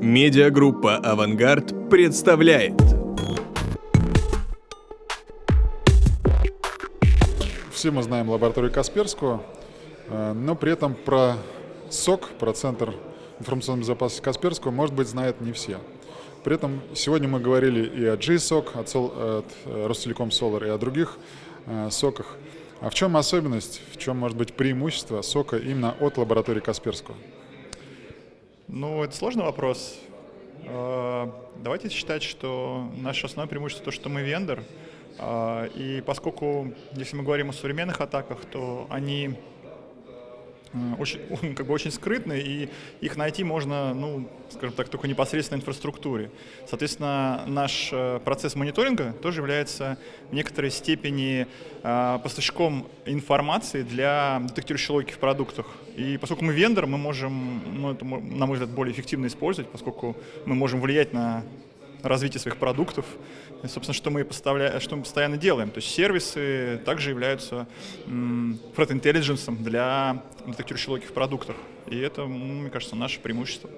Медиагруппа «Авангард» представляет. Все мы знаем лабораторию Касперского, э, но при этом про СОК, про Центр информационной безопасности Касперского, может быть, знают не все. При этом сегодня мы говорили и о GSOC, от, Сол, от э, Ростелеком Solar, и о других э, соках. А в чем особенность, в чем может быть преимущество сока именно от лаборатории Касперского? Ну, это сложный вопрос. А, давайте считать, что наше основное преимущество то, что мы вендор. А, и поскольку, если мы говорим о современных атаках, то они очень, как бы очень скрытны, и их найти можно, ну, скажем так, только непосредственно инфраструктуре. Соответственно, наш э, процесс мониторинга тоже является в некоторой степени э, поставщиком информации для детектирующей логики в продуктах. И поскольку мы вендор, мы можем, ну, это, на мой взгляд, более эффективно использовать, поскольку мы можем влиять на развитие своих продуктов. И, собственно, что мы, поставляем, что мы постоянно делаем. То есть сервисы также являются threat intelligence для детектирующей логики в продуктах. И это, мне кажется, наше преимущество.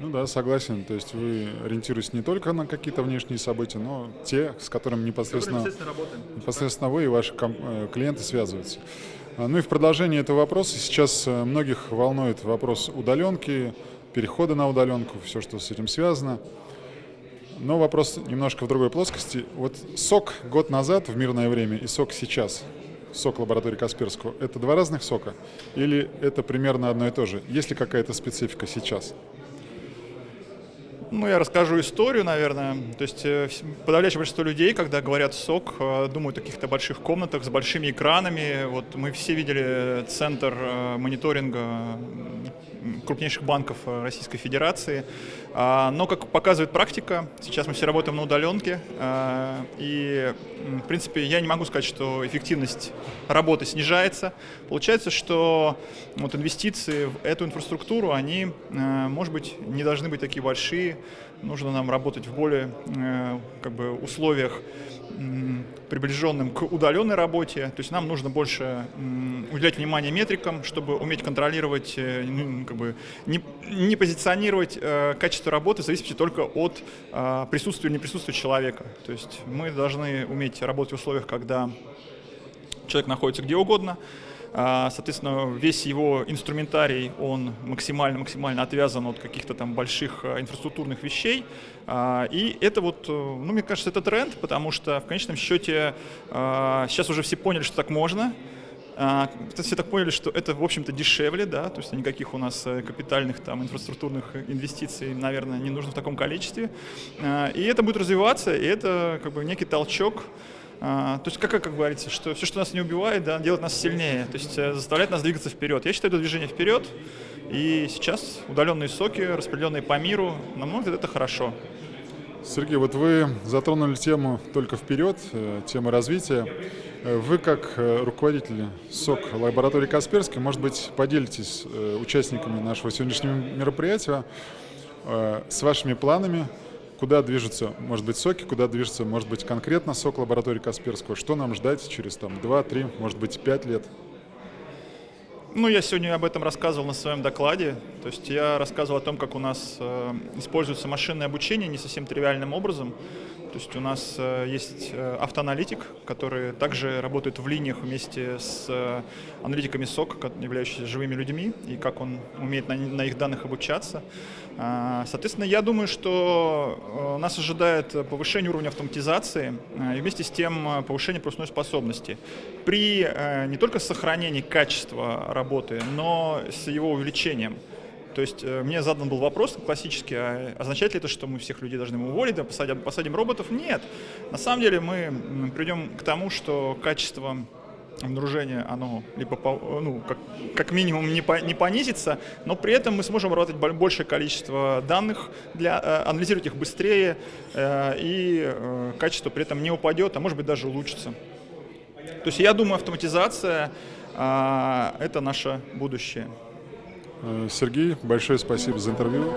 Ну да, согласен. То есть вы ориентируетесь не только на какие-то внешние события, но те, с которыми непосредственно, непосредственно вы и ваши э, клиенты связываются. А, ну и в продолжении этого вопроса сейчас э, многих волнует вопрос удаленки, перехода на удаленку, все, что с этим связано. Но вопрос немножко в другой плоскости. Вот сок год назад в мирное время и сок сейчас, сок лаборатории Касперского, это два разных сока? Или это примерно одно и то же? Есть ли какая-то специфика сейчас? Ну, я расскажу историю, наверное. То есть э, подавляющее большинство людей, когда говорят СОК, э, думают о каких-то больших комнатах с большими экранами. Вот мы все видели центр э, мониторинга крупнейших банков Российской Федерации. А, но, как показывает практика, сейчас мы все работаем на удаленке, и, в принципе, я не могу сказать, что эффективность работы снижается. Получается, что вот инвестиции в эту инфраструктуру, они, может быть, не должны быть такие большие, нужно нам работать в более э, как бы, условиях приближенным к удаленной работе. То есть нам нужно больше уделять внимание метрикам, чтобы уметь контролировать, э, ну, как бы не, не позиционировать э, качество работы в зависимости только от присутствия или не присутствия человека. То есть мы должны уметь работать в условиях, когда человек находится где угодно, соответственно, весь его инструментарий, он максимально-максимально отвязан от каких-то там больших а, инфраструктурных вещей. А, и это вот, э, ну, мне кажется, это тренд, потому что в конечном счете сейчас уже все поняли, что так можно. Все так поняли, что это, в общем-то, дешевле, да, то есть никаких у нас э, капитальных там инфраструктурных инвестиций, наверное, не нужно в таком количестве. И это будет развиваться, и это как бы некий толчок а, то есть, как, как говорится, что все, что нас не убивает, да, делает нас сильнее, то есть э, заставляет нас двигаться вперед. Я считаю это движение вперед, и сейчас удаленные соки, распределенные по миру, на мой взгляд, это хорошо. Сергей, вот вы затронули тему только вперед, э, тему развития. Э, вы, как руководитель СОК лаборатории Касперской, может быть, поделитесь участниками нашего сегодняшнего мероприятия с вашими планами куда движутся, может быть, соки, куда движется, может быть, конкретно сок лаборатории Касперского, что нам ждать через там 2-3, может быть, 5 лет? Ну, я сегодня об этом рассказывал на своем докладе. То есть я рассказывал о том, как у нас э, используется машинное обучение не совсем тривиальным образом. То есть у нас э, есть э, автоаналитик, который также работает в линиях вместе с э, аналитиками СОК, являющимися живыми людьми, и как он умеет на, их данных обучаться. А, соответственно, я думаю, что нас ожидает повышение уровня автоматизации и вместе с тем повышение пропускной способности. При не только сохранении качества работы, но с его увеличением. То есть э, мне задан был вопрос классический, а означает ли это, что мы всех людей должны уволить, да, посадим, посадим роботов? Нет. На самом деле мы придем к тому, что качество обнаружения, оно либо ну, как, как минимум не, по, не понизится, но при этом мы сможем работать большее количество данных, для, э, анализировать их быстрее, э, и качество при этом не упадет, а может быть даже улучшится. То есть я думаю, автоматизация э, – это наше будущее. Сергей, большое спасибо за интервью.